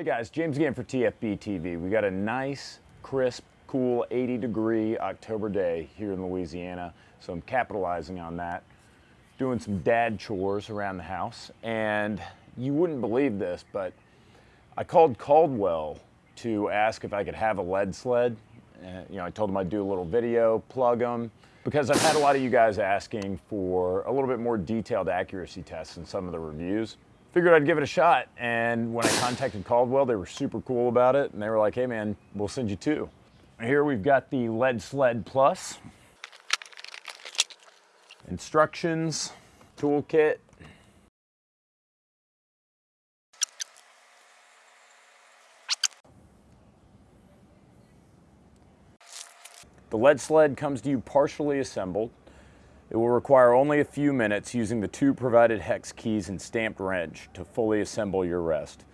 Hey guys, James again for TFB TV. We got a nice, crisp, cool 80 degree October day here in Louisiana, so I'm capitalizing on that. Doing some dad chores around the house, and you wouldn't believe this, but I called Caldwell to ask if I could have a lead sled. Uh, you know, I told them I'd do a little video, plug them, because I've had a lot of you guys asking for a little bit more detailed accuracy tests in some of the reviews figured I'd give it a shot. And when I contacted Caldwell, they were super cool about it. And they were like, hey man, we'll send you two. Here we've got the Lead Sled Plus. Instructions, toolkit. The lead sled comes to you partially assembled. It will require only a few minutes using the two provided hex keys and stamped wrench to fully assemble your rest.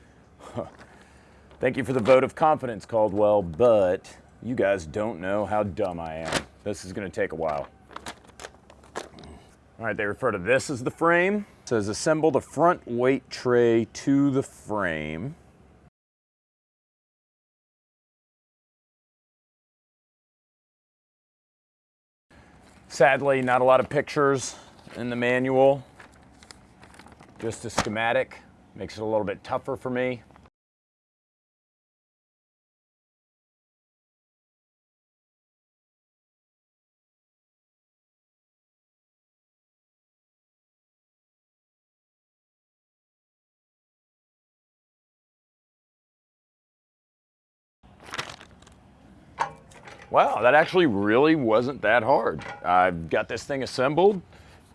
Thank you for the vote of confidence, Caldwell, but you guys don't know how dumb I am. This is gonna take a while. All right, they refer to this as the frame. It says assemble the front weight tray to the frame. Sadly, not a lot of pictures in the manual. Just a schematic. Makes it a little bit tougher for me. Wow, that actually really wasn't that hard. I've got this thing assembled.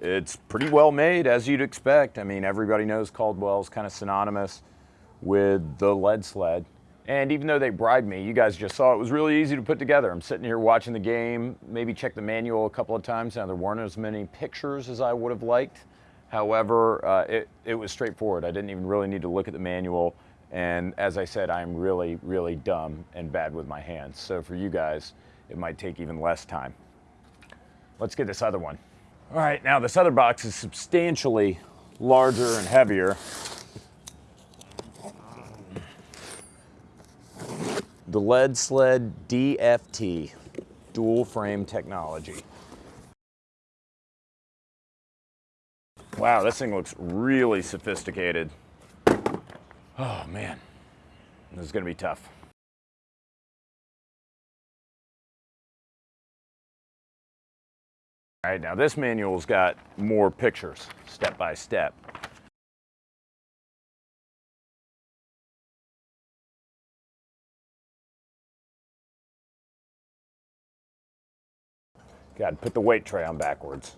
It's pretty well made, as you'd expect. I mean, everybody knows Caldwell's kind of synonymous with the lead sled. And even though they bribed me, you guys just saw it was really easy to put together. I'm sitting here watching the game, maybe check the manual a couple of times. Now, there weren't as many pictures as I would have liked. However, uh, it, it was straightforward. I didn't even really need to look at the manual. And as I said, I'm really, really dumb and bad with my hands. So for you guys, it might take even less time. Let's get this other one. All right, now this other box is substantially larger and heavier. The Lead Sled DFT, dual frame technology. Wow, this thing looks really sophisticated. Oh man, this is gonna be tough. All right, now this manual's got more pictures, step by step. To put the weight tray on backwards.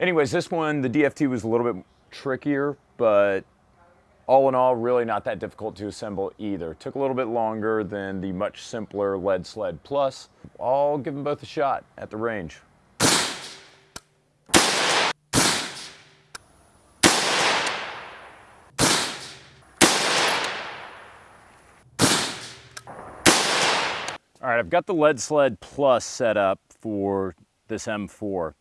Anyways, this one, the DFT was a little bit trickier, but all in all, really not that difficult to assemble either. Took a little bit longer than the much simpler Lead Sled Plus. I'll give them both a shot at the range. All right, I've got the Lead Sled Plus set up for this M4.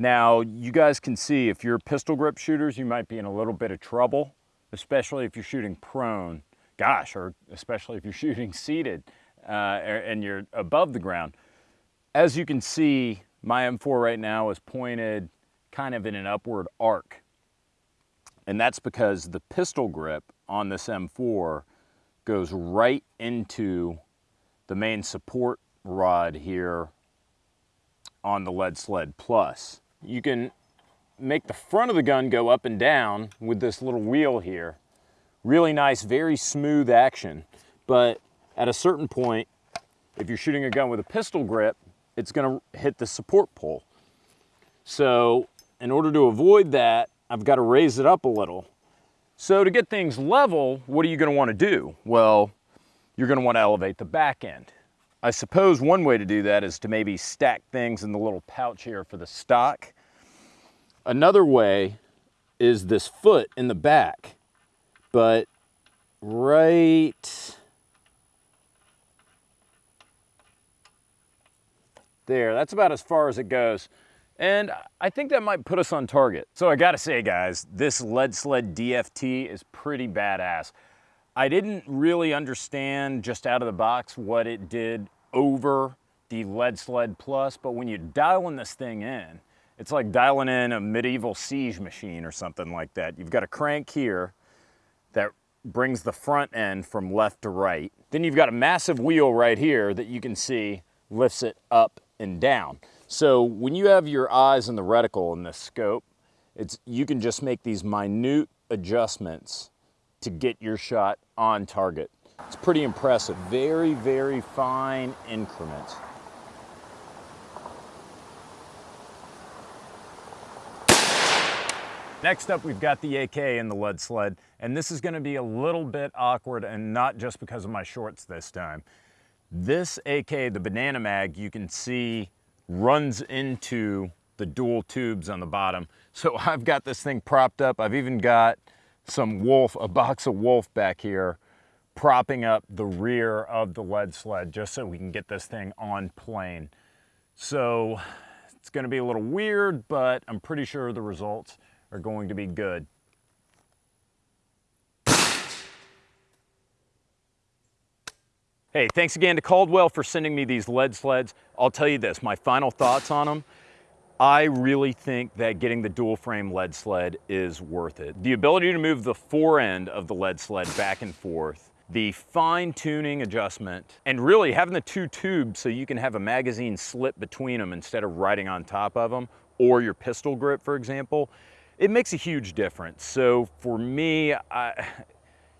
Now, you guys can see if you're pistol grip shooters, you might be in a little bit of trouble, especially if you're shooting prone. Gosh, or especially if you're shooting seated uh, and you're above the ground. As you can see, my M4 right now is pointed kind of in an upward arc. And that's because the pistol grip on this M4 goes right into the main support rod here on the Lead Sled Plus you can make the front of the gun go up and down with this little wheel here. Really nice, very smooth action. But at a certain point, if you're shooting a gun with a pistol grip, it's gonna hit the support pole. So in order to avoid that, I've got to raise it up a little. So to get things level, what are you gonna wanna do? Well, you're gonna wanna elevate the back end. I suppose one way to do that is to maybe stack things in the little pouch here for the stock. Another way is this foot in the back, but right there, that's about as far as it goes. And I think that might put us on target. So I gotta say guys, this lead sled DFT is pretty badass. I didn't really understand just out of the box what it did over the lead sled plus, but when you're dialing this thing in, it's like dialing in a medieval siege machine or something like that. You've got a crank here that brings the front end from left to right. Then you've got a massive wheel right here that you can see lifts it up and down. So when you have your eyes in the reticle in this scope, it's, you can just make these minute adjustments to get your shot on target. It's pretty impressive. Very, very fine increments. Next up, we've got the AK in the lead sled, and this is gonna be a little bit awkward and not just because of my shorts this time. This AK, the Banana Mag, you can see runs into the dual tubes on the bottom. So I've got this thing propped up. I've even got some wolf, a box of wolf back here, propping up the rear of the lead sled just so we can get this thing on plane. So it's gonna be a little weird, but I'm pretty sure the results are going to be good. Hey, thanks again to Caldwell for sending me these lead sleds. I'll tell you this, my final thoughts on them. I really think that getting the dual frame lead sled is worth it. The ability to move the fore end of the lead sled back and forth, the fine tuning adjustment, and really having the two tubes so you can have a magazine slip between them instead of riding on top of them, or your pistol grip, for example, it makes a huge difference. So for me, I,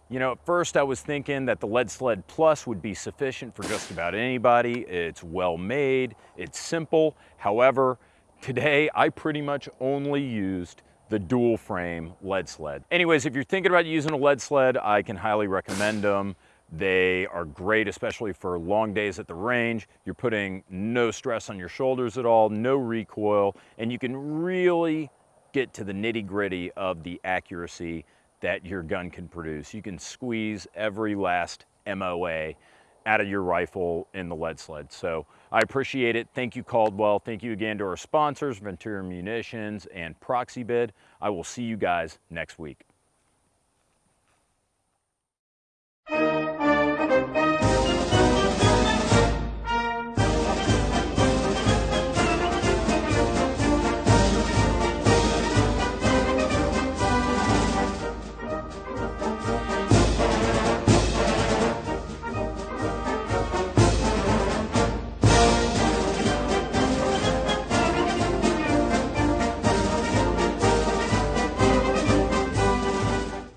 you know, at first I was thinking that the Lead Sled Plus would be sufficient for just about anybody. It's well made, it's simple. However, today I pretty much only used the dual frame lead sled. Anyways, if you're thinking about using a lead sled, I can highly recommend them. They are great, especially for long days at the range. You're putting no stress on your shoulders at all, no recoil, and you can really get to the nitty gritty of the accuracy that your gun can produce. You can squeeze every last MOA out of your rifle in the lead sled. So I appreciate it. Thank you, Caldwell. Thank you again to our sponsors, Ventura Munitions and Proxibid. I will see you guys next week.